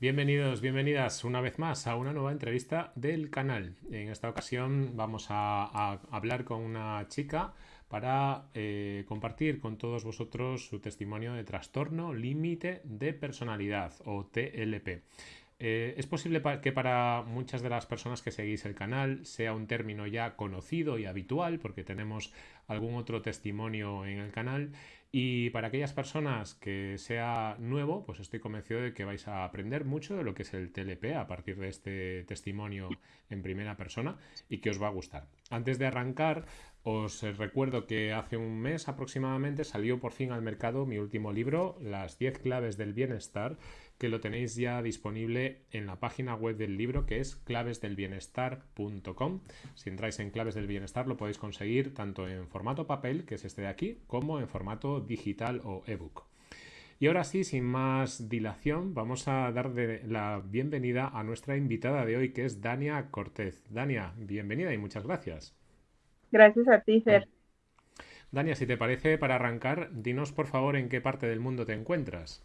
Bienvenidos, bienvenidas una vez más a una nueva entrevista del canal. En esta ocasión vamos a, hablar con una chica para eh, compartir con todos vosotros su testimonio de trastorno límite de personalidad o TLP. Eh, es posible que para muchas de las personas que seguís el canal sea un término ya conocido y habitual porque tenemos algún otro testimonio en el canal y para aquellas personas que sea nuevo, pues estoy convencido de que vais a aprender mucho de lo que es el TLP a partir de este testimonio en primera persona y que os va a gustar. Antes de arrancar, os recuerdo que hace un mes aproximadamente salió por fin al mercado mi último libro, Las 10 claves del bienestar, que lo tenéis ya disponible en la página web del libro que es clavesdelbienestar.com. Si entráis en Claves del Bienestar lo podéis conseguir tanto en formato papel, que es este de aquí, como en formato digital o ebook. Y ahora sí, sin más dilación, vamos a dar la bienvenida a nuestra invitada de hoy, que es Dania Cortez. Dania, bienvenida y muchas gracias. Gracias a ti, Fer. Dania, si te parece, para arrancar, dinos por favor en qué parte del mundo te encuentras.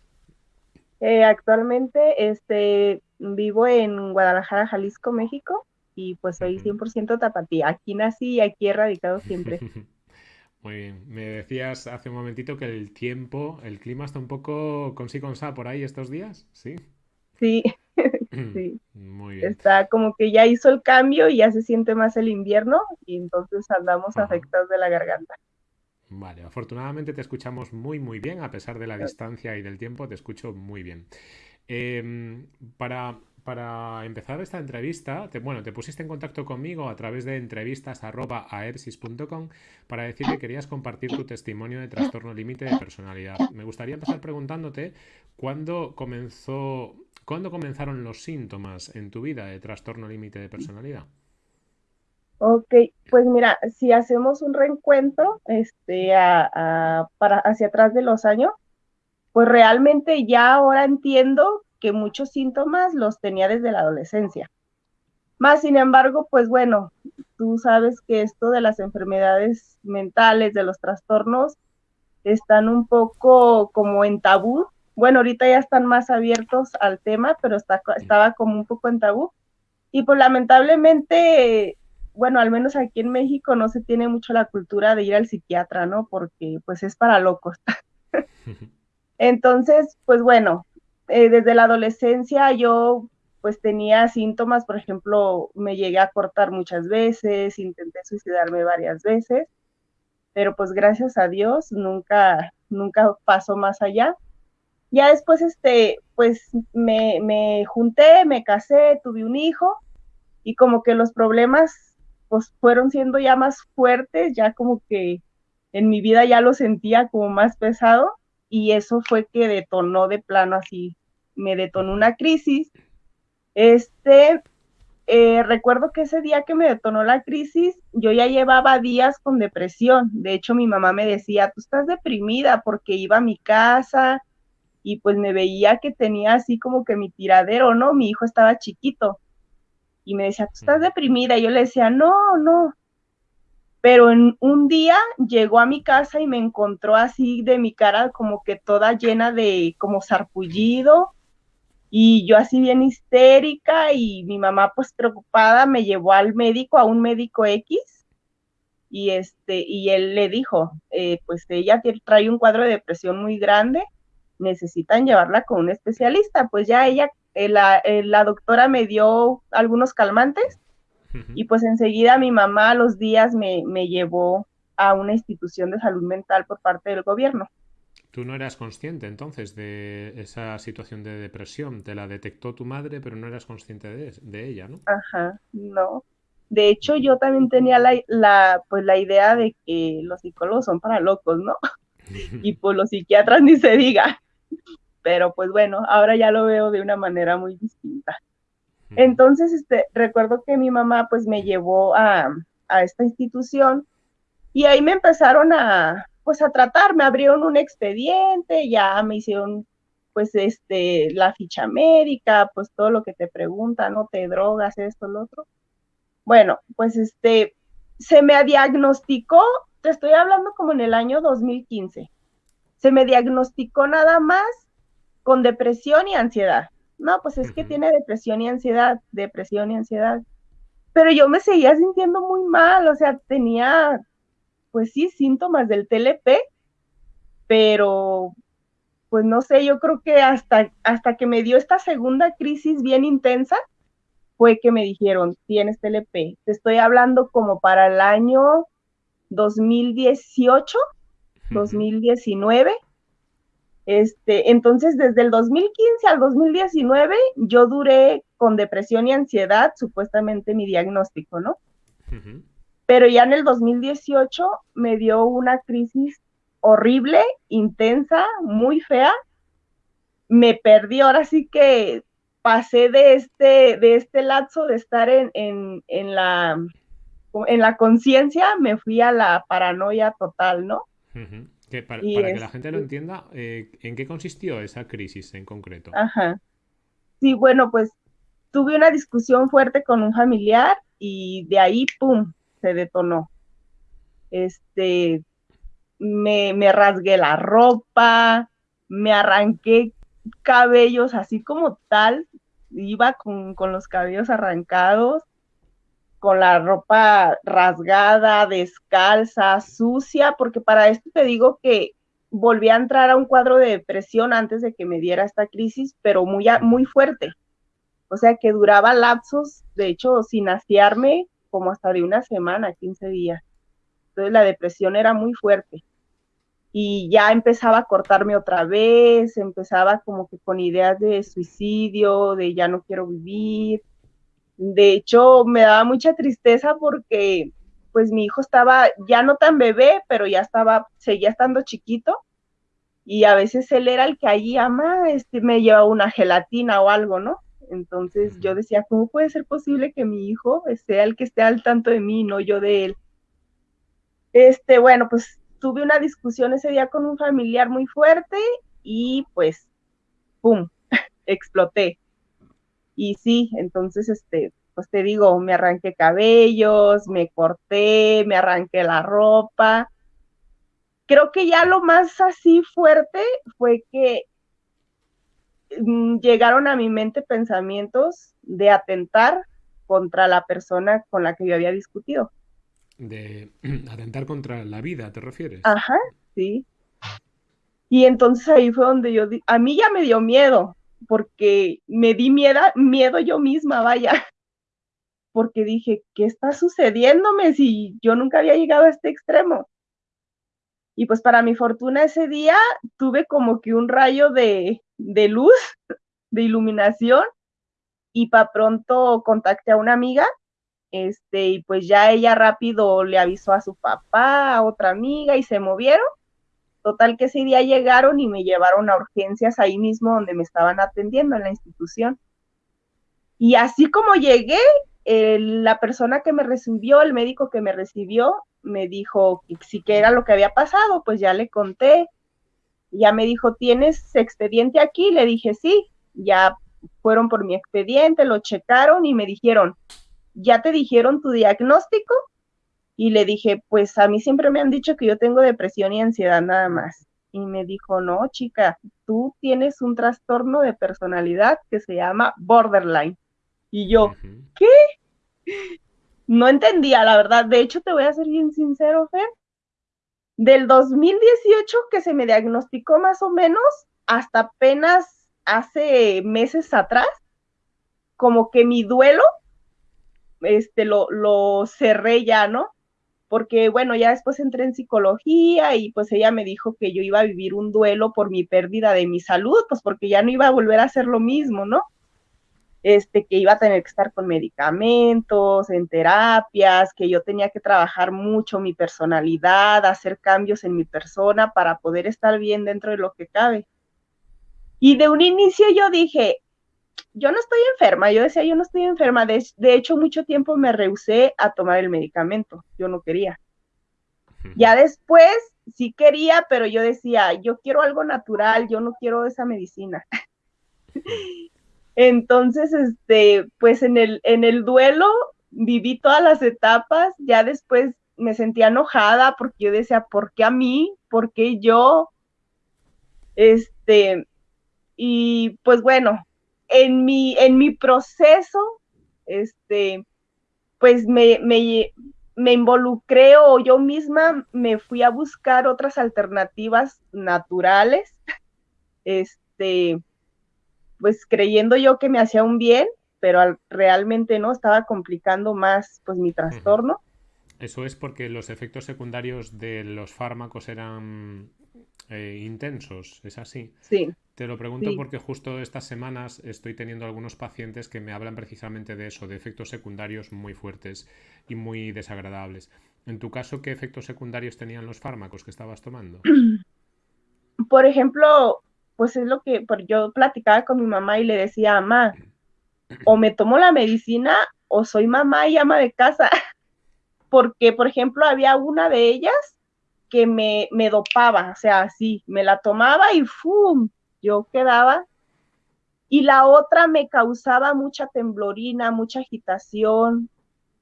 Eh, actualmente este, vivo en Guadalajara, Jalisco, México, y pues soy 100% tapatía. Aquí nací y aquí he radicado siempre. Muy bien. Me decías hace un momentito que el tiempo, el clima está un poco con sí con sa por ahí estos días, ¿sí? Sí, sí. Muy bien. Está como que ya hizo el cambio y ya se siente más el invierno y entonces andamos afectados de la garganta. Vale, afortunadamente te escuchamos muy muy bien, a pesar de la distancia y del tiempo, te escucho muy bien. Em, para, para, empezar esta entrevista, te, bueno, te pusiste en contacto conmigo a través de entrevistas.aepsis.com para decir que querías compartir tu testimonio de trastorno límite de personalidad. Me gustaría empezar preguntándote cuándo comenzó, cuándo comenzaron los síntomas en tu vida de trastorno límite de personalidad. Ok, pues mira, si hacemos un reencuentro este, para hacia atrás de los años, pues realmente ya ahora entiendo que muchos síntomas los tenía desde la adolescencia. Más sin embargo, pues bueno, tú sabes que esto de las enfermedades mentales, de los trastornos, están un poco como en tabú. Bueno, ahorita ya están más abiertos al tema, pero estaba como un poco en tabú. Y pues lamentablemente bueno, al menos aquí en México no se tiene mucho la cultura de ir al psiquiatra, ¿no? Porque pues es para locos. Entonces, pues bueno, eh, desde la adolescencia yo pues tenía síntomas, por ejemplo, me llegué a cortar muchas veces, intenté suicidarme varias veces, pero pues gracias a Dios nunca, nunca pasó más allá. Ya después, este, pues me, me junté, me casé, tuve un hijo y como que los problemas pues fueron siendo ya más fuertes, ya como que en mi vida ya lo sentía como más pesado y eso fue que detonó de plano así, me detonó una crisis. Este, eh, recuerdo que ese día que me detonó la crisis, yo ya llevaba días con depresión. De hecho, mi mamá me decía, tú estás deprimida porque iba a mi casa y pues me veía que tenía así como que mi tiradero, ¿no? Mi hijo estaba chiquito y me decía, ¿tú estás deprimida? Y yo le decía, no, no. Pero en un día llegó a mi casa y me encontró así de mi cara como que toda llena de como sarpullido y yo así bien histérica y mi mamá pues preocupada me llevó al médico, a un médico X y este y él le dijo, eh, pues ella trae un cuadro de depresión muy grande, necesitan llevarla con un especialista, pues ya ella eh, eh, la, doctora me dio algunos calmantes y pues enseguida mi mamá a los días me, llevó a una institución de salud mental por parte del gobierno. Tú no eras consciente entonces de esa situación de depresión, te la detectó tu madre, pero no eras consciente de, ella, ¿no? Ajá, no. De hecho, yo también tenía la, la, pues, la idea de que los psicólogos son para locos, ¿no? y pues los psiquiatras ni se diga pero pues bueno, ahora ya lo veo de una manera muy distinta. Entonces, este, recuerdo que mi mamá pues me llevó a, esta institución y ahí me empezaron a, pues a tratar, me abrieron un expediente, ya me hicieron pues este, la ficha médica, pues todo lo que te preguntan, no te drogas, esto, lo otro. Bueno, pues este, se me diagnosticó, te estoy hablando como en el año 2015, se me diagnosticó nada más con depresión y ansiedad. no, pues es que tiene depresión y ansiedad, depresión y ansiedad. Pero yo me seguía sintiendo muy mal, o sea, tenía, pues sí, síntomas del TLP, pero pues no sé, yo creo que hasta, hasta que me dio esta segunda crisis bien intensa, fue que me dijeron, tienes TLP. Te estoy hablando como para el año 2018, 2019. Este, entonces, desde el 2015 al 2019, yo duré con depresión y ansiedad, supuestamente mi diagnóstico, ¿no? Pero ya en el 2018 me dio una crisis horrible, intensa, muy fea. Me perdí, ahora sí que pasé de este, de este lapso de estar en, en, la, en la conciencia, me fui a la paranoia total, ¿no? Para, que la gente lo entienda, eh, ¿en qué consistió esa crisis en concreto? Ajá. Sí, bueno, pues tuve una discusión fuerte con un familiar y de ahí, ¡pum!, se detonó. Este, me, me rasgué la ropa, me arranqué cabellos así como tal, iba con, con los cabellos arrancados, con la ropa rasgada, descalza, sucia, porque para esto te digo que volví a entrar a un cuadro de depresión antes de que me diera esta crisis, pero muy, muy fuerte. O sea que duraba lapsos, de hecho, sin asearme, como hasta de una semana, 15 días. Entonces la depresión era muy fuerte. Y ya empezaba a cortarme otra vez, empezaba como que con ideas de suicidio, de ya no quiero vivir, de hecho, me daba mucha tristeza porque pues mi hijo estaba ya no tan bebé, pero ya estaba, seguía estando chiquito y a veces él era el que allí ama, este, me llevaba una gelatina o algo, ¿no? Entonces yo decía, ¿cómo puede ser posible que mi hijo sea el que esté al tanto de mí, no yo de él? Este, bueno, pues tuve una discusión ese día con un familiar muy fuerte y pues, ¡pum!, exploté. Y sí, entonces, este, pues te digo, me arranqué cabellos, me corté, me arranqué la ropa. Creo que ya lo más así fuerte fue que mm, llegaron a mi mente pensamientos de atentar contra la persona con la que yo había discutido. De atentar contra la vida, ¿te refieres? Ajá, sí. Y entonces ahí fue donde yo, a mí ya me dio miedo, porque me di miedo, miedo yo misma, vaya, porque dije, ¿qué está sucediéndome si yo nunca había llegado a este extremo? Y pues para mi fortuna ese día tuve como que un rayo de, de luz, de iluminación, y para pronto contacté a una amiga, este, y pues ya ella rápido le avisó a su papá, a otra amiga, y se movieron Total que ese día llegaron y me llevaron a urgencias ahí mismo donde me estaban atendiendo en la institución. Y así como llegué, la persona que me recibió, el médico que me recibió, me dijo que sí que era lo que había pasado, pues ya le conté. Ya me dijo, ¿tienes expediente aquí? Le dije, sí, ya fueron por mi expediente, lo checaron y me dijeron, ¿ya te dijeron tu diagnóstico? Y le dije, pues a mí siempre me han dicho que yo tengo depresión y ansiedad nada más. Y me dijo, no, chica, tú tienes un trastorno de personalidad que se llama borderline. Y yo, ¿qué? No entendía, la verdad. De hecho, te voy a ser bien sincero, Fer. Del 2018 que se me diagnosticó más o menos, hasta apenas hace meses atrás, como que mi duelo, este, lo, lo cerré ya, ¿no? Porque bueno, ya después entré en psicología y pues ella me dijo que yo iba a vivir un duelo por mi pérdida de mi salud, pues porque ya no iba a volver a hacer lo mismo, ¿no? Este, que iba a tener que estar con medicamentos, en terapias, que yo tenía que trabajar mucho mi personalidad, hacer cambios en mi persona para poder estar bien dentro de lo que cabe. Y de un inicio yo dije, yo no estoy enferma, yo decía, yo no estoy enferma, de, hecho mucho tiempo me rehusé a tomar el medicamento, yo no quería. Ya después sí quería, pero yo decía, yo quiero algo natural, yo no quiero esa medicina. Entonces, este, pues en el, en el duelo viví todas las etapas, ya después me sentía enojada porque yo decía, ¿por qué a mí? ¿Por qué yo? Este, y pues bueno, en mi, en mi proceso, este, pues me, me, me involucré o yo misma me fui a buscar otras alternativas naturales, este, pues creyendo yo que me hacía un bien, pero realmente no, estaba complicando más pues mi trastorno. Eso es porque los efectos secundarios de los fármacos eran eh, intensos, ¿es así? Sí. Te lo pregunto porque justo estas semanas estoy teniendo algunos pacientes que me hablan precisamente de eso, de efectos secundarios muy fuertes y muy desagradables. En tu caso, ¿qué efectos secundarios tenían los fármacos que estabas tomando? Por ejemplo, pues es lo que yo platicaba con mi mamá y le decía, mamá, o me tomo la medicina o soy mamá y ama de casa. Porque, por ejemplo, había una de ellas que me, me dopaba, o sea, así, me la tomaba y ¡fum! Yo quedaba. Y la otra me causaba mucha temblorina, mucha agitación.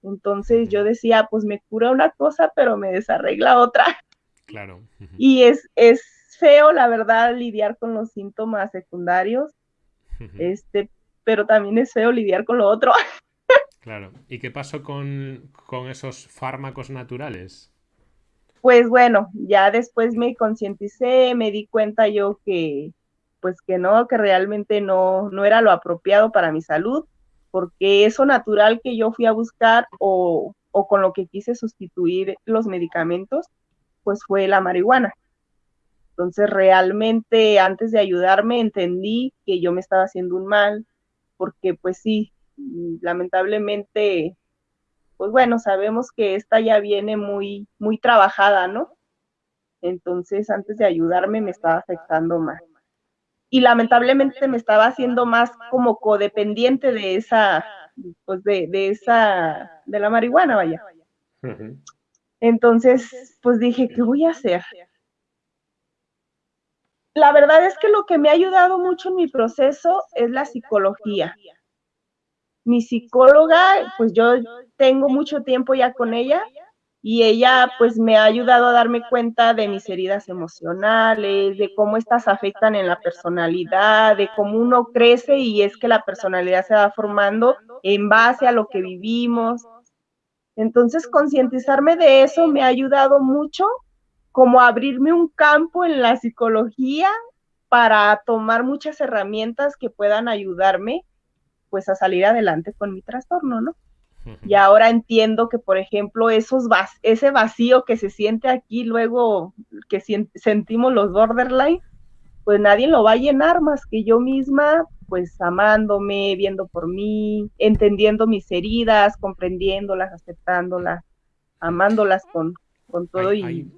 Entonces yo decía, pues me cura una cosa, pero me desarregla otra. Claro. Y es, es feo, la verdad, lidiar con los síntomas secundarios. Este, pero también es feo lidiar con lo otro. Claro. ¿Y qué pasó con, con esos fármacos naturales? Pues bueno, ya después me concienticé, me di cuenta yo que, pues que no, que realmente no, no era lo apropiado para mi salud, porque eso natural que yo fui a buscar o, o con lo que quise sustituir los medicamentos, pues fue la marihuana. Entonces realmente antes de ayudarme entendí que yo me estaba haciendo un mal, porque pues sí, lamentablemente, pues bueno, sabemos que esta ya viene muy, muy trabajada, ¿no? Entonces, antes de ayudarme, me estaba afectando más. Y lamentablemente me estaba haciendo más como codependiente de esa, pues de, de esa, de la marihuana, vaya. Entonces, pues dije, ¿qué voy a hacer? La verdad es que lo que me ha ayudado mucho en mi proceso es la psicología. Mi psicóloga, pues yo tengo mucho tiempo ya con ella y ella pues me ha ayudado a darme cuenta de mis heridas emocionales, de cómo estas afectan en la personalidad, de cómo uno crece y es que la personalidad se va formando en base a lo que vivimos. Entonces, concientizarme de eso me ha ayudado mucho como abrirme un campo en la psicología para tomar muchas herramientas que puedan ayudarme pues a salir adelante con mi trastorno, ¿no? Y ahora entiendo que, por ejemplo, esos ese vacío que se siente aquí luego que sentimos los borderline, pues nadie lo va a llenar más que yo misma, pues amándome, viendo por mí, entendiendo mis heridas, comprendiéndolas, aceptándolas, amándolas con, con todo y... Hay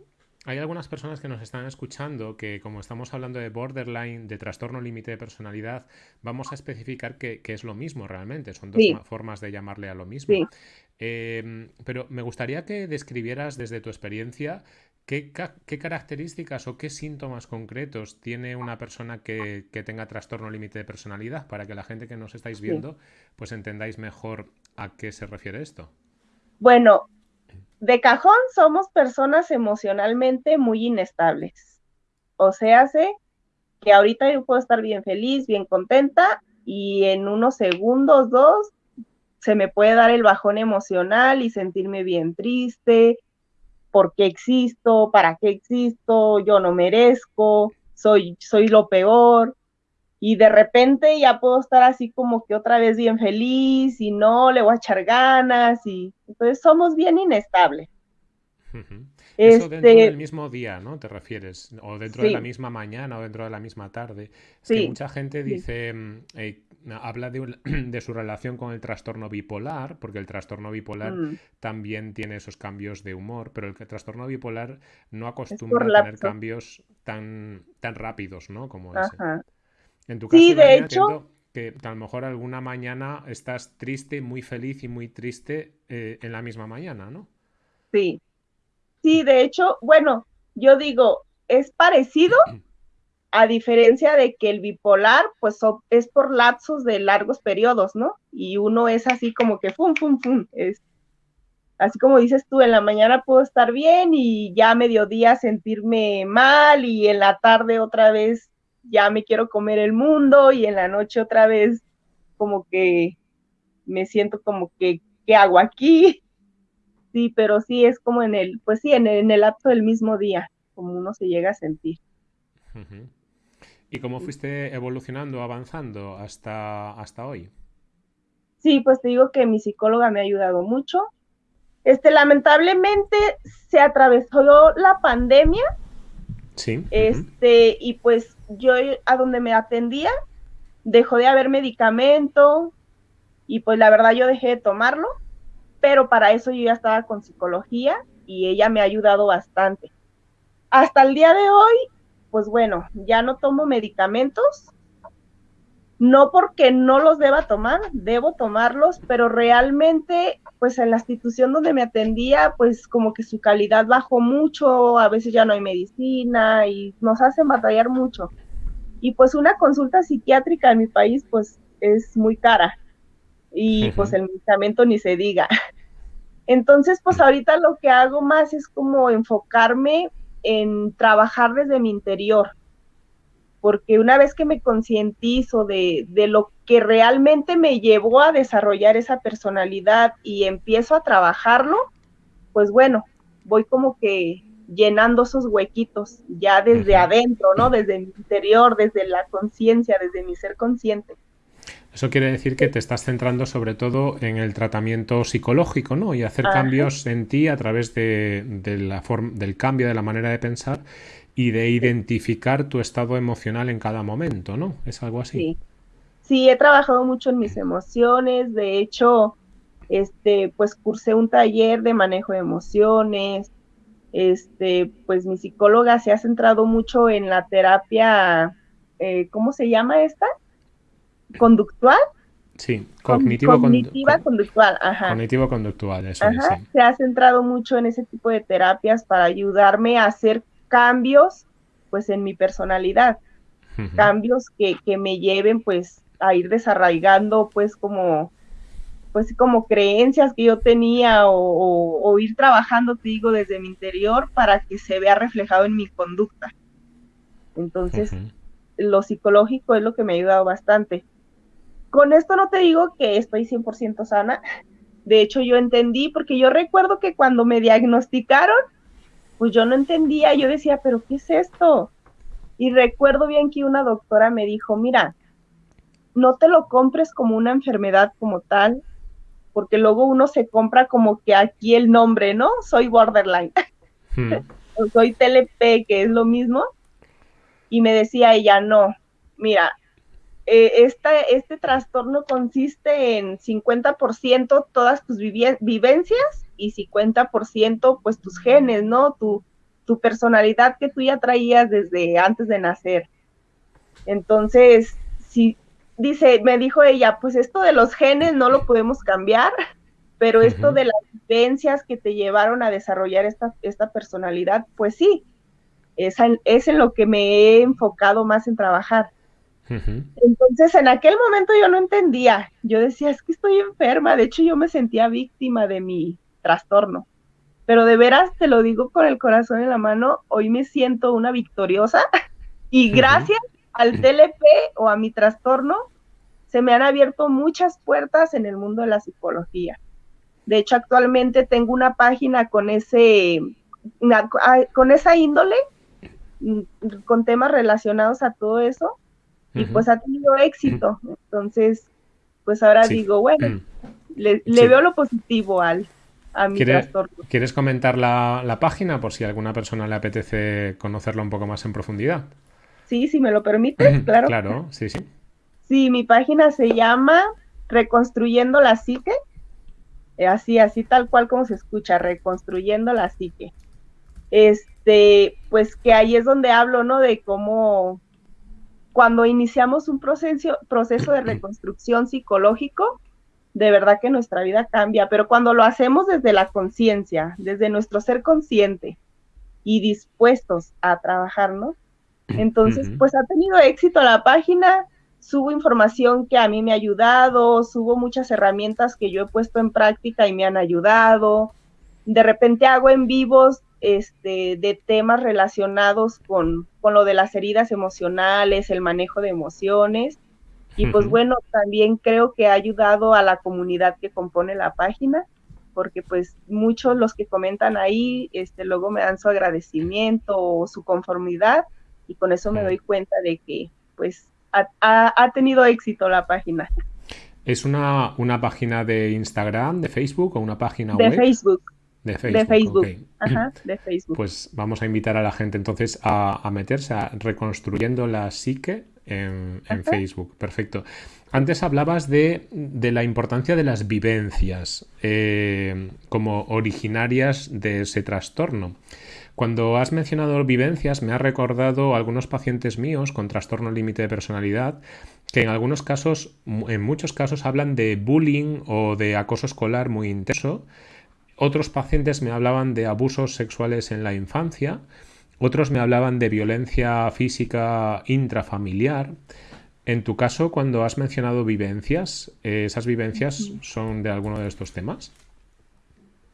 algunas personas que nos están escuchando que, como estamos hablando de borderline, de trastorno límite de personalidad, vamos a especificar que, es lo mismo realmente. Son dos formas de llamarle a lo mismo. Em, pero me gustaría que describieras desde tu experiencia qué, características o qué síntomas concretos tiene una persona que, tenga trastorno límite de personalidad para que la gente que nos estáis viendo pues entendáis mejor a qué se refiere esto. Bueno, de cajón somos personas emocionalmente muy inestables. O sea, sé que ahorita yo puedo estar bien feliz, bien contenta y en unos segundos, dos, se me puede dar el bajón emocional y sentirme bien triste, por qué existo, para qué existo, yo no merezco, soy, soy lo peor y de repente ya puedo estar así como que otra vez bien feliz y no, le voy a echar ganas y entonces somos bien inestables. Eso dentro este del mismo día, ¿no? Te refieres, o dentro de la misma mañana o dentro de la misma tarde. Es que mucha gente dice, mm, eh, habla de, su relación con el trastorno bipolar, porque el trastorno bipolar mm. también tiene esos cambios de humor, pero el trastorno bipolar no acostumbra a tener cambios tan, tan rápidos, ¿no? Como ese. En tu caso, sí, de hecho, que a lo mejor alguna mañana estás triste, muy feliz y muy triste eh, en la misma mañana, ¿no? Sí. Sí, de hecho, bueno, yo digo, es parecido, a diferencia de que el bipolar, pues es por lapsos de largos periodos, ¿no? Y uno es así como que fum, fum, fum. Es, así como dices tú, en la mañana puedo estar bien y ya a mediodía sentirme mal y en la tarde otra vez ya me quiero comer el mundo y en la noche otra vez como que me siento como que, ¿qué hago aquí? Sí, pero sí es como en el, pues sí, en el, en el acto del mismo día, como uno se llega a sentir. ¿Y cómo fuiste evolucionando, avanzando hasta, hasta hoy? Sí, pues te digo que mi psicóloga me ha ayudado mucho. Este, lamentablemente se atravesó la pandemia. Sí. Este, y pues yo a donde me atendía dejó de haber medicamento y pues la verdad yo dejé de tomarlo pero para eso yo ya estaba con psicología y ella me ha ayudado bastante. Hasta el día de hoy, pues bueno, ya no tomo medicamentos, no porque no los deba tomar, debo tomarlos, pero realmente, pues en la institución donde me atendía, pues como que su calidad bajó mucho, a veces ya no hay medicina y nos hacen batallar mucho. Y pues una consulta psiquiátrica en mi país, pues es muy cara y pues el medicamento ni se diga. Entonces, pues ahorita lo que hago más es como enfocarme en trabajar desde mi interior, porque una vez que me concientizo de, de, lo que realmente me llevó a desarrollar esa personalidad y empiezo a trabajarlo, pues bueno, voy como que llenando esos huequitos ya desde adentro, ¿no? Desde mi interior, desde la conciencia, desde mi ser consciente. Eso quiere decir que te estás centrando sobre todo en el tratamiento psicológico, ¿no? Y hacer cambios en ti a través de, la del cambio de la manera de pensar y de identificar tu estado emocional en cada momento, ¿no? ¿Es algo así? Sí. Sí, he trabajado mucho en mis emociones. De hecho, este, pues cursé un taller de manejo de emociones. Este, pues mi psicóloga se ha centrado mucho en la terapia, eh, ¿cómo se llama esta? conductual. Sí, cognitivo cognitiva conductual, ajá. Cognitivo conductual, eso Se ha centrado mucho en ese tipo de terapias para ayudarme a hacer cambios, pues, en mi personalidad. Cambios que, que, me lleven, pues, a ir desarraigando, pues, como, pues, como creencias que yo tenía o, ir trabajando, te digo, desde mi interior para que se vea reflejado en mi conducta. Entonces, lo psicológico es lo que me ha ayudado bastante con esto no te digo que estoy 100% sana. De hecho, yo entendí, porque yo recuerdo que cuando me diagnosticaron, pues yo no entendía, yo decía, pero ¿qué es esto? Y recuerdo bien que una doctora me dijo, mira, no te lo compres como una enfermedad como tal, porque luego uno se compra como que aquí el nombre, ¿no? Soy borderline. Hmm. o soy TLP, que es lo mismo. Y me decía ella, no, mira, eh, este trastorno consiste en 50% todas tus vivencias y 50% pues tus genes, ¿no? Tu, tu personalidad que tú ya traías desde antes de nacer. Entonces, si dice, me dijo ella, pues esto de los genes no lo podemos cambiar, pero esto de las vivencias que te llevaron a desarrollar esta, esta personalidad, pues sí, es, es en lo que me he enfocado más en trabajar. Entonces, en aquel momento yo no entendía. Yo decía, es que estoy enferma. De hecho, yo me sentía víctima de mi trastorno. Pero de veras, te lo digo con el corazón en la mano, hoy me siento una victoriosa y gracias al TLP o a mi trastorno, se me han abierto muchas puertas en el mundo de la psicología. De hecho, actualmente tengo una página con ese, con esa índole, mm, con temas relacionados a todo eso, y pues ha tenido éxito. Entonces, pues ahora digo, bueno, mm. le, veo lo positivo al, a mi trastorno. ¿Quieres comentar la, página por si a alguna persona le apetece conocerlo un poco más en profundidad? Sí, si me lo permites, claro. Claro, sí, sí. Sí, mi página se llama Reconstruyendo la Psique. Eh, así, así tal cual como se escucha, Reconstruyendo la Psique. Este, pues que ahí es donde hablo, ¿no? De cómo cuando iniciamos un proceso, proceso de reconstrucción psicológico, de verdad que nuestra vida cambia, pero cuando lo hacemos desde la conciencia, desde nuestro ser consciente y dispuestos a trabajarnos, entonces pues ha tenido éxito la página, subo información que a mí me ha ayudado, subo muchas herramientas que yo he puesto en práctica y me han ayudado, de repente hago en vivos este, de temas relacionados con, lo de las heridas emocionales, el manejo de emociones. Y pues bueno, también creo que ha ayudado a la comunidad que compone la página, porque pues muchos los que comentan ahí, este, luego me dan su agradecimiento o su conformidad y con eso me doy cuenta de que pues ha, ha, tenido éxito la página. ¿Es una, una, página de Instagram, de Facebook o una página de web? Facebook. De Facebook. De Facebook. Ajá, de Facebook. Pues vamos a invitar a la gente entonces a, a meterse a Reconstruyendo la Psique en, en Facebook. Perfecto. Antes hablabas de, de, la importancia de las vivencias eh, como originarias de ese trastorno. Cuando has mencionado vivencias, me ha recordado algunos pacientes míos con trastorno límite de personalidad que en algunos casos, en muchos casos, hablan de bullying o de acoso escolar muy intenso. Otros pacientes me hablaban de abusos sexuales en la infancia. Otros me hablaban de violencia física intrafamiliar. En tu caso, cuando has mencionado vivencias, ¿esas vivencias son de alguno de estos temas?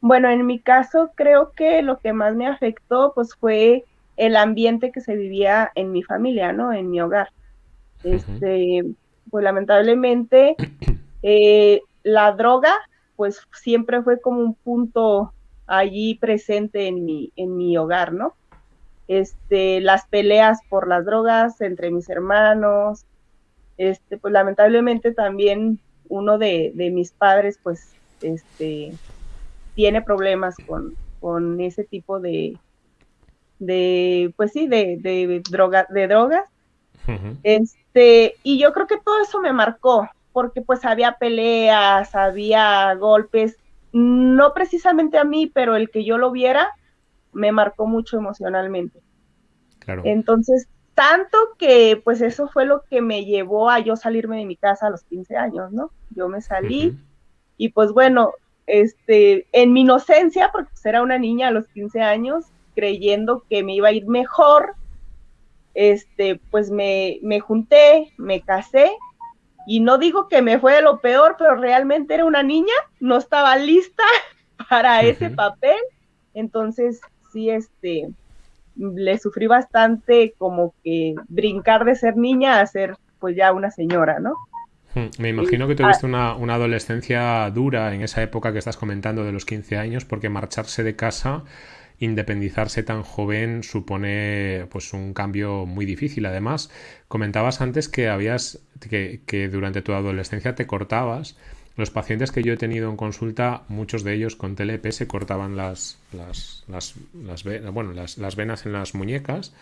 Bueno, en mi caso creo que lo que más me afectó pues fue el ambiente que se vivía en mi familia, ¿no? En mi hogar. Este, pues lamentablemente eh, la droga pues siempre fue como un punto allí presente en mi, en mi hogar, ¿no? Este, las peleas por las drogas entre mis hermanos, este, pues lamentablemente también uno de, de mis padres pues este, tiene problemas con, con ese tipo de, de pues sí, de, de, droga, de drogas. Este, y yo creo que todo eso me marcó, porque pues había peleas, había golpes, no precisamente a mí, pero el que yo lo viera me marcó mucho emocionalmente. Claro. Entonces, tanto que pues eso fue lo que me llevó a yo salirme de mi casa a los 15 años, ¿no? Yo me salí y pues bueno, este, en mi inocencia, porque pues, era una niña a los 15 años, creyendo que me iba a ir mejor, este, pues me, me junté, me casé, y no digo que me fue lo peor, pero realmente era una niña, no estaba lista para ese papel, entonces sí, este, le sufrí bastante como que brincar de ser niña a ser pues ya una señora, ¿no? Hmm, me imagino que tuviste una, una, adolescencia dura en esa época que estás comentando de los 15 años, porque marcharse de casa, independizarse tan joven, supone pues un cambio muy difícil. Además, comentabas antes que habías que, que durante tu adolescencia te cortabas. Los pacientes que yo he tenido en consulta, muchos de ellos con TLP se cortaban las, las, las, las, bueno, las, las venas en las muñecas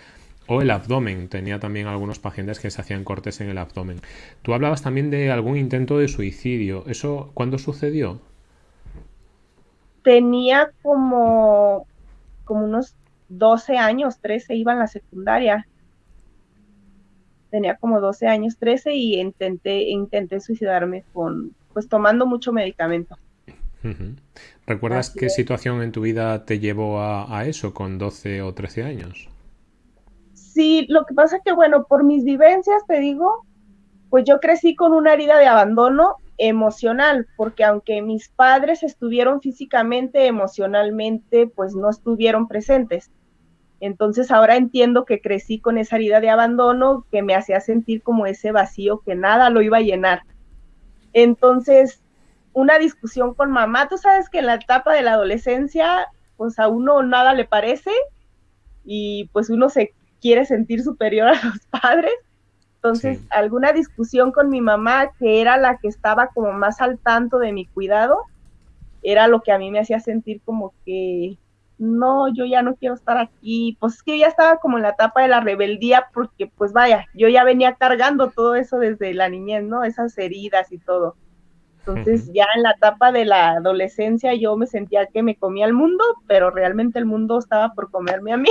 o el abdomen. Tenía también algunos pacientes que se hacían cortes en el abdomen. Tú hablabas también de algún intento de suicidio. ¿Eso cuándo sucedió? Tenía como, como unos 12 años, 13, iba en la secundaria. Tenía como 12 años, 13 y intenté, intenté suicidarme con, pues tomando mucho medicamento. ¿Recuerdas qué situación en tu vida te llevó a, a eso con 12 o 13 años? Sí, lo que pasa es que, bueno, por mis vivencias, te digo, pues yo crecí con una herida de abandono emocional, porque aunque mis padres estuvieron físicamente, emocionalmente, pues no estuvieron presentes. Entonces ahora entiendo que crecí con esa herida de abandono que me hacía sentir como ese vacío que nada lo iba a llenar. Entonces, una discusión con mamá, tú sabes que en la etapa de la adolescencia, pues a uno nada le parece y pues uno se quiere sentir superior a los padres. Entonces, sí. alguna discusión con mi mamá, que era la que estaba como más al tanto de mi cuidado, era lo que a mí me hacía sentir como que, no, yo ya no quiero estar aquí. Pues es que ya estaba como en la etapa de la rebeldía, porque pues vaya, yo ya venía cargando todo eso desde la niñez, ¿no? Esas heridas y todo. Entonces, ya en la etapa de la adolescencia yo me sentía que me comía el mundo, pero realmente el mundo estaba por comerme a mí.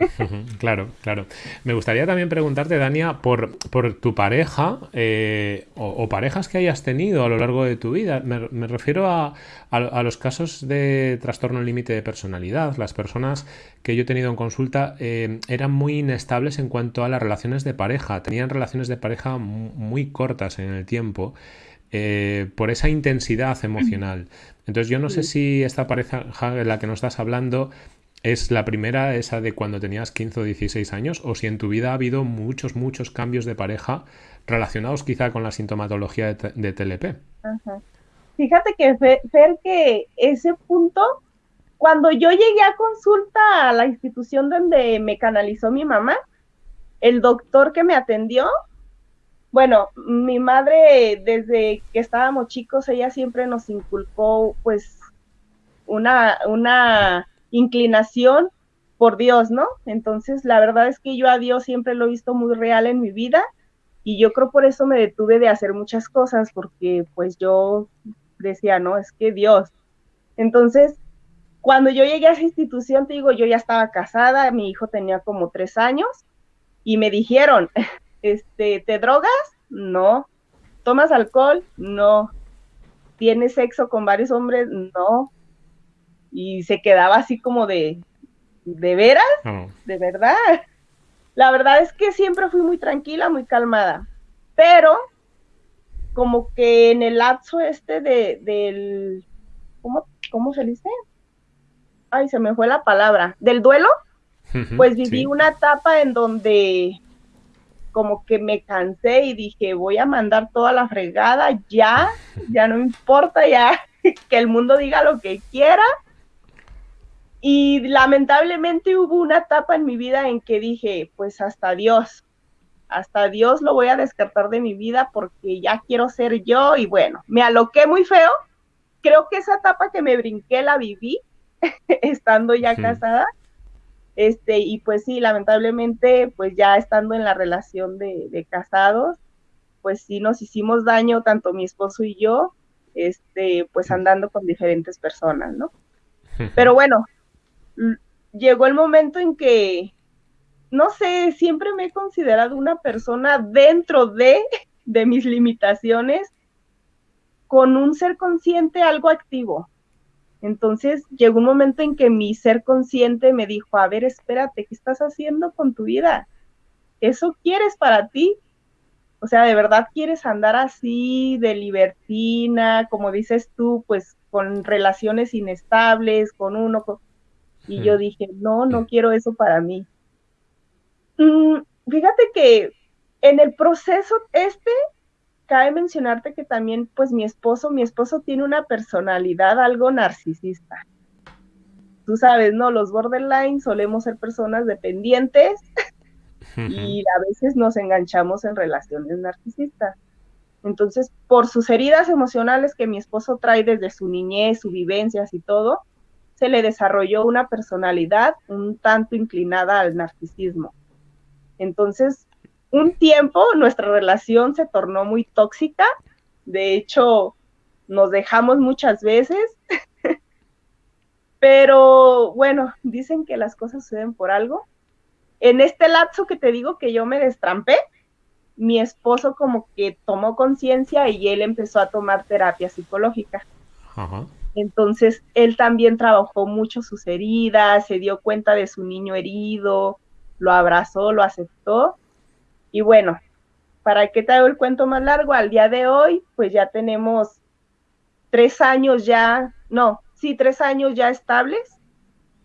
Claro, claro. Me gustaría también preguntarte, Dania, por, por tu pareja eh, o, o, parejas que hayas tenido a lo largo de tu vida. Me, me refiero a, a, a, los casos de trastorno límite de personalidad. Las personas que yo he tenido en consulta eh, eran muy inestables en cuanto a las relaciones de pareja. Tenían relaciones de pareja muy cortas en el tiempo. Eh, por esa intensidad emocional. Entonces yo no sé si esta pareja de la que nos estás hablando es la primera, esa de cuando tenías 15 o 16 años, o si en tu vida ha habido muchos, muchos cambios de pareja relacionados quizá con la sintomatología de, TLP. Fíjate que, Fer, que ese punto, cuando yo llegué a consulta a la institución donde me canalizó mi mamá, el doctor que me atendió, bueno, mi madre desde que estábamos chicos, ella siempre nos inculcó pues una, una inclinación por Dios, ¿no? Entonces, la verdad es que yo a Dios siempre lo he visto muy real en mi vida y yo creo por eso me detuve de hacer muchas cosas, porque pues yo decía, no, es que Dios. Entonces, cuando yo llegué a esa institución, te digo, yo ya estaba casada, mi hijo tenía como tres años y me dijeron, este, ¿te drogas? No. ¿Tomas alcohol? No. ¿Tienes sexo con varios hombres? No y se quedaba así como de, ¿de veras? ¿De verdad? La verdad es que siempre fui muy tranquila, muy calmada, pero como que en el lapso este de, del, ¿cómo, ¿cómo se dice? Ay, se me fue la palabra, del duelo, pues viví una etapa en donde como que me cansé y dije, voy a mandar toda la fregada, ya, ya no importa, ya que el mundo diga lo que quiera, y lamentablemente hubo una etapa en mi vida en que dije, pues hasta Dios, hasta Dios lo voy a descartar de mi vida porque ya quiero ser yo y bueno, me aloqué muy feo. Creo que esa etapa que me brinqué la viví estando ya casada. Este, y pues sí, lamentablemente, pues ya estando en la relación de, de, casados, pues sí nos hicimos daño, tanto mi esposo y yo, este, pues andando con diferentes personas, ¿no? Pero bueno, llegó el momento en que, no sé, siempre me he considerado una persona dentro de, de mis limitaciones con un ser consciente algo activo. Entonces llegó un momento en que mi ser consciente me dijo, a ver, espérate, ¿qué estás haciendo con tu vida? ¿Eso quieres para ti? O sea, ¿de verdad quieres andar así de libertina, como dices tú, pues con relaciones inestables, con uno, con... Y yo dije, no, no quiero eso para mí. Mm, fíjate que en el proceso este, cabe mencionarte que también, pues mi esposo, mi esposo tiene una personalidad algo narcisista. Tú sabes, ¿no? Los borderline solemos ser personas dependientes y a veces nos enganchamos en relaciones narcisistas. Entonces, por sus heridas emocionales que mi esposo trae desde su niñez, sus vivencias y todo, se le desarrolló una personalidad un tanto inclinada al narcisismo. Entonces, un tiempo nuestra relación se tornó muy tóxica, de hecho, nos dejamos muchas veces, pero bueno, dicen que las cosas suceden por algo. En este lapso que te digo que yo me destrampé, mi esposo como que tomó conciencia y él empezó a tomar terapia psicológica. Ajá. Entonces, él también trabajó mucho sus heridas, se dio cuenta de su niño herido, lo abrazó, lo aceptó. Y bueno, ¿para qué te hago el cuento más largo? Al día de hoy, pues ya tenemos tres años ya, no, sí, tres años ya estables,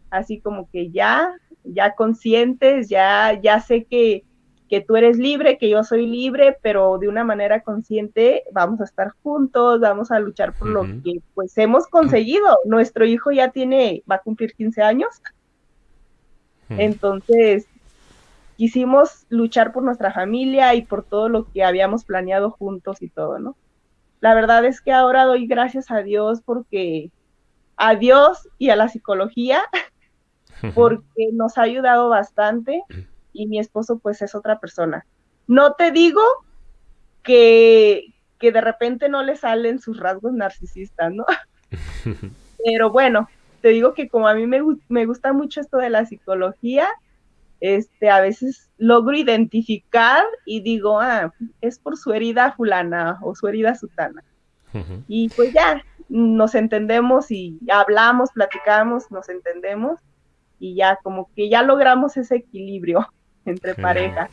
así como que ya, ya conscientes, ya, ya sé que que tú eres libre, que yo soy libre, pero de una manera consciente vamos a estar juntos, vamos a luchar por lo que pues hemos conseguido. Nuestro hijo ya tiene, va a cumplir 15 años. Entonces, quisimos luchar por nuestra familia y por todo lo que habíamos planeado juntos y todo, ¿no? La verdad es que ahora doy gracias a Dios porque a Dios y a la psicología porque nos ha ayudado bastante y mi esposo pues es otra persona. No te digo que, que de repente no le salen sus rasgos narcisistas, ¿no? Pero bueno, te digo que como a mí me, me gusta mucho esto de la psicología, este, a veces logro identificar y digo, ah, es por su herida fulana o su herida sutana. Y pues ya, nos entendemos y hablamos, platicamos, nos entendemos y ya como que ya logramos ese equilibrio entre parejas.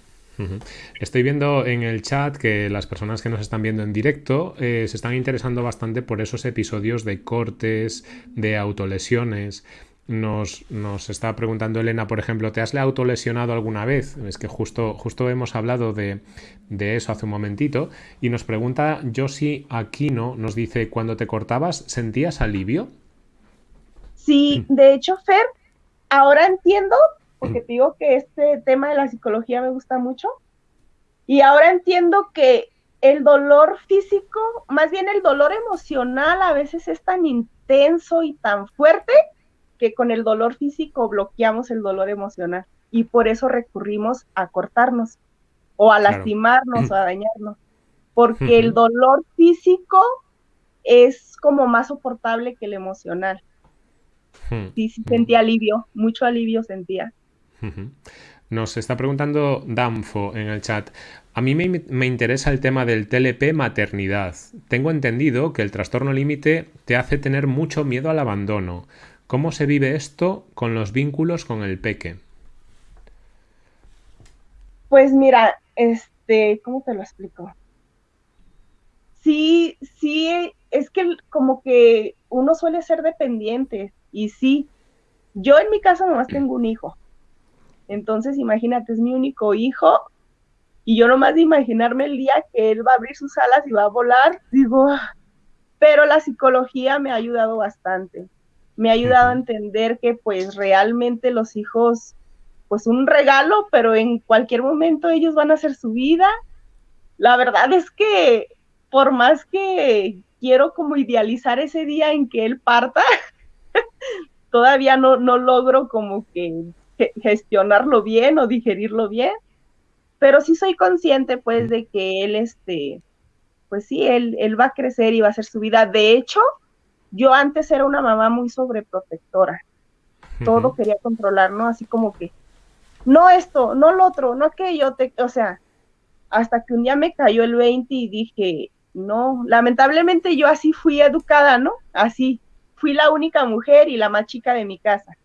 Estoy viendo en el chat que las personas que nos están viendo en directo eh, se están interesando bastante por esos episodios de cortes, de autolesiones. nos, nos, está preguntando Elena, por ejemplo, ¿te has autolesionado alguna vez? Es que justo, justo hemos hablado de, de eso hace un momentito. Y nos pregunta Josie Aquino, nos dice, cuando te cortabas, ¿sentías alivio? Sí, de hecho, Fer, ahora entiendo, porque te digo que este tema de la psicología me gusta mucho, y ahora entiendo que el dolor físico, más bien el dolor emocional a veces es tan intenso y tan fuerte que con el dolor físico bloqueamos el dolor emocional y por eso recurrimos a cortarnos o a lastimarnos o a dañarnos, porque el dolor físico es como más soportable que el emocional. Sí, sí sentía alivio, mucho alivio sentía. Nos está preguntando Danfo en el chat. A mí me, me, interesa el tema del TLP maternidad. Tengo entendido que el trastorno límite te hace tener mucho miedo al abandono. ¿Cómo se vive esto con los vínculos con el peque? Pues mira, este, ¿cómo te lo explico? Sí, sí, es que como que uno suele ser dependiente y sí, yo en mi caso nomás tengo un hijo. Entonces, imagínate, es mi único hijo y yo nomás de imaginarme el día que él va a abrir sus alas y va a volar, digo, ah", pero la psicología me ha ayudado bastante me ha ayudado a entender que pues realmente los hijos, pues un regalo, pero en cualquier momento ellos van a hacer su vida. La verdad es que por más que quiero como idealizar ese día en que él parta, todavía no, no logro como que gestionarlo bien o digerirlo bien, pero sí soy consciente pues de que él, este, pues sí, él, él va a crecer y va a hacer su vida. De hecho, yo antes era una mamá muy sobreprotectora. Todo quería controlar, ¿no? Así como que, no esto, no lo otro, no aquello, te, o sea, hasta que un día me cayó el 20 y dije, no, lamentablemente yo así fui educada, ¿no? Así, fui la única mujer y la más chica de mi casa.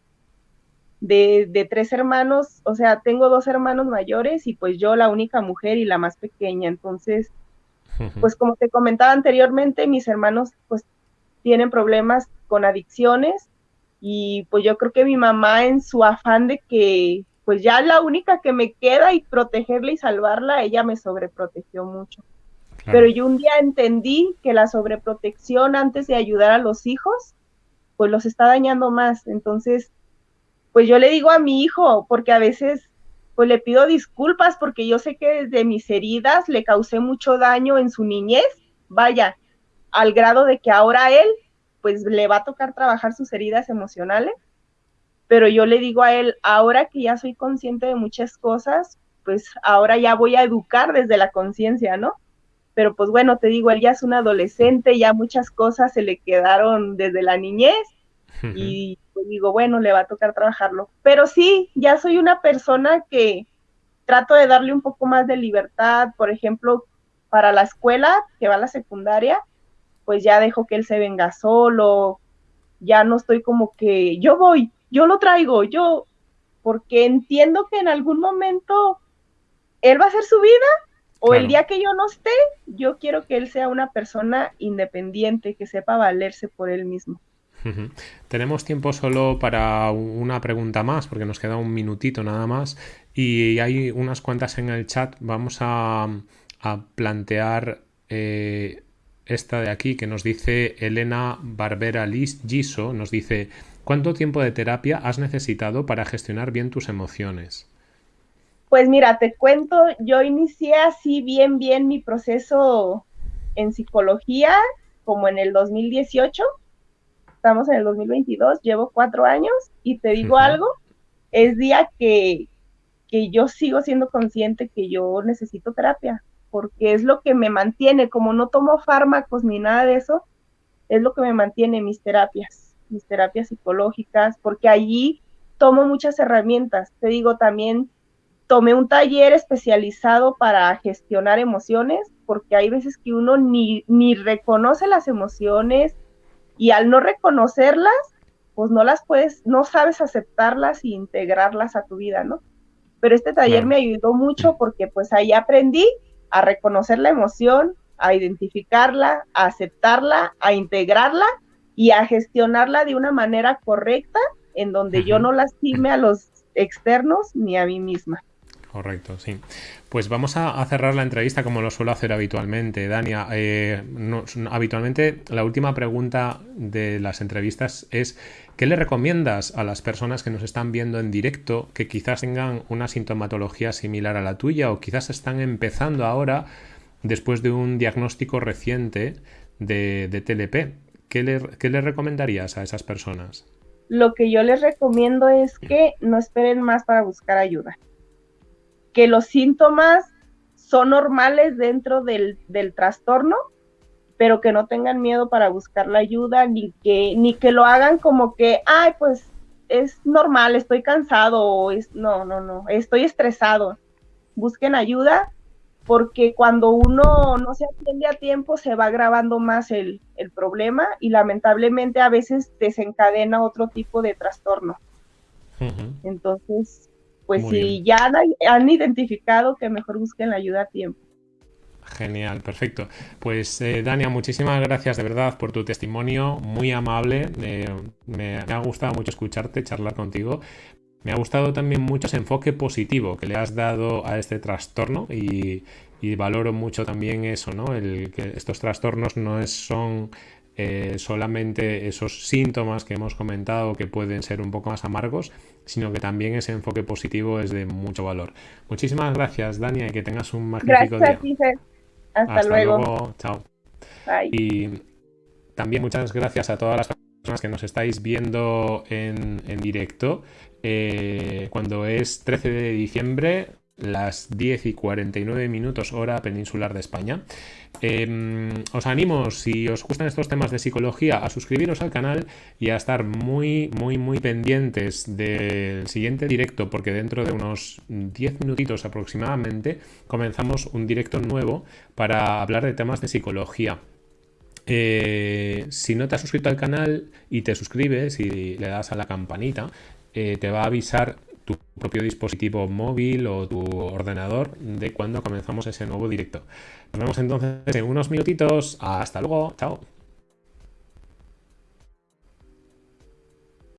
De, de, tres hermanos, o sea, tengo dos hermanos mayores y pues yo la única mujer y la más pequeña. Entonces, pues como te comentaba anteriormente, mis hermanos pues tienen problemas con adicciones y pues yo creo que mi mamá en su afán de que pues ya la única que me queda y protegerla y salvarla, ella me sobreprotegió mucho. Pero yo un día entendí que la sobreprotección antes de ayudar a los hijos, pues los está dañando más. Entonces, pues yo le digo a mi hijo, porque a veces pues le pido disculpas porque yo sé que desde mis heridas le causé mucho daño en su niñez. Vaya, al grado de que ahora él, pues le va a tocar trabajar sus heridas emocionales, pero yo le digo a él, ahora que ya soy consciente de muchas cosas, pues ahora ya voy a educar desde la conciencia, ¿no? Pero pues bueno, te digo, él ya es un adolescente, ya muchas cosas se le quedaron desde la niñez y pues digo, bueno, le va a tocar trabajarlo. Pero sí, ya soy una persona que trato de darle un poco más de libertad, por ejemplo, para la escuela, que va a la secundaria, pues ya dejo que él se venga solo, ya no estoy como que yo voy, yo lo traigo, yo, porque entiendo que en algún momento él va a hacer su vida o el día que yo no esté, yo quiero que él sea una persona independiente, que sepa valerse por él mismo. Tenemos tiempo solo para una pregunta más, porque nos queda un minutito nada más, y hay unas cuantas en el chat. Vamos a, plantear eh, esta de aquí que nos dice Elena Barbera Giso, nos dice, ¿cuánto tiempo de terapia has necesitado para gestionar bien tus emociones? Pues mira, te cuento, yo inicié así bien, bien mi proceso en psicología como en el 2018, estamos en el 2022, llevo cuatro años y te digo algo, es día que, que yo sigo siendo consciente que yo necesito terapia porque es lo que me mantiene, como no tomo fármacos ni nada de eso, es lo que me mantiene mis terapias, mis terapias psicológicas, porque allí tomo muchas herramientas. Te digo, también tomé un taller especializado para gestionar emociones, porque hay veces que uno ni, ni reconoce las emociones y al no reconocerlas, pues no las puedes, no sabes aceptarlas e integrarlas a tu vida, ¿no? Pero este taller me ayudó mucho porque pues ahí aprendí a reconocer la emoción, a identificarla, a aceptarla, a integrarla y a gestionarla de una manera correcta en donde yo no lastime a los externos ni a mí misma. Correcto, sí. Pues vamos a, cerrar la entrevista como lo suelo hacer habitualmente. Dania, eh, habitualmente la última pregunta de las entrevistas es ¿qué le recomiendas a las personas que nos están viendo en directo que quizás tengan una sintomatología similar a la tuya o quizás están empezando ahora después de un diagnóstico reciente de, TLP? ¿Qué le, ¿Qué le recomendarías a esas personas? Lo que yo les recomiendo es que no esperen más para buscar ayuda que los síntomas son normales dentro del, trastorno, pero que no tengan miedo para buscar la ayuda, ni que, ni que lo hagan como que, ay, pues es normal, estoy cansado, o es, no, no, no, estoy estresado. Busquen ayuda, porque cuando uno no se atiende a tiempo se va agravando más el, el problema y lamentablemente a veces desencadena otro tipo de trastorno. Entonces, pues si ya han, identificado que mejor busquen la ayuda a tiempo. Genial, perfecto. Pues eh, Dania, muchísimas gracias de verdad por tu testimonio, muy amable. Eh, me, ha gustado mucho escucharte, charlar contigo. Me ha gustado también mucho ese enfoque positivo que le has dado a este trastorno y, y valoro mucho también eso, ¿no? El que estos trastornos no es, son eh, solamente esos síntomas que hemos comentado que pueden ser un poco más amargos, sino que también ese enfoque positivo es de mucho valor. Muchísimas gracias, Dania, y que tengas un magnífico gracias, día. Hasta, luego. Chao. Y también muchas gracias a todas las personas que nos estáis viendo en, directo. Eh, cuando es 13 de diciembre, las 10 y 49 minutos hora peninsular de España. Em, os animo, si os gustan estos temas de psicología, a suscribiros al canal y a estar muy, muy, muy pendientes del siguiente directo, porque dentro de unos 10 minutitos aproximadamente comenzamos un directo nuevo para hablar de temas de psicología. Eh, si no te has suscrito al canal y te suscribes y le das a la campanita, eh, te va a avisar tu propio dispositivo móvil o tu ordenador de cuando comenzamos ese nuevo directo. Nos vemos entonces en unos minutitos. Hasta luego. Chao.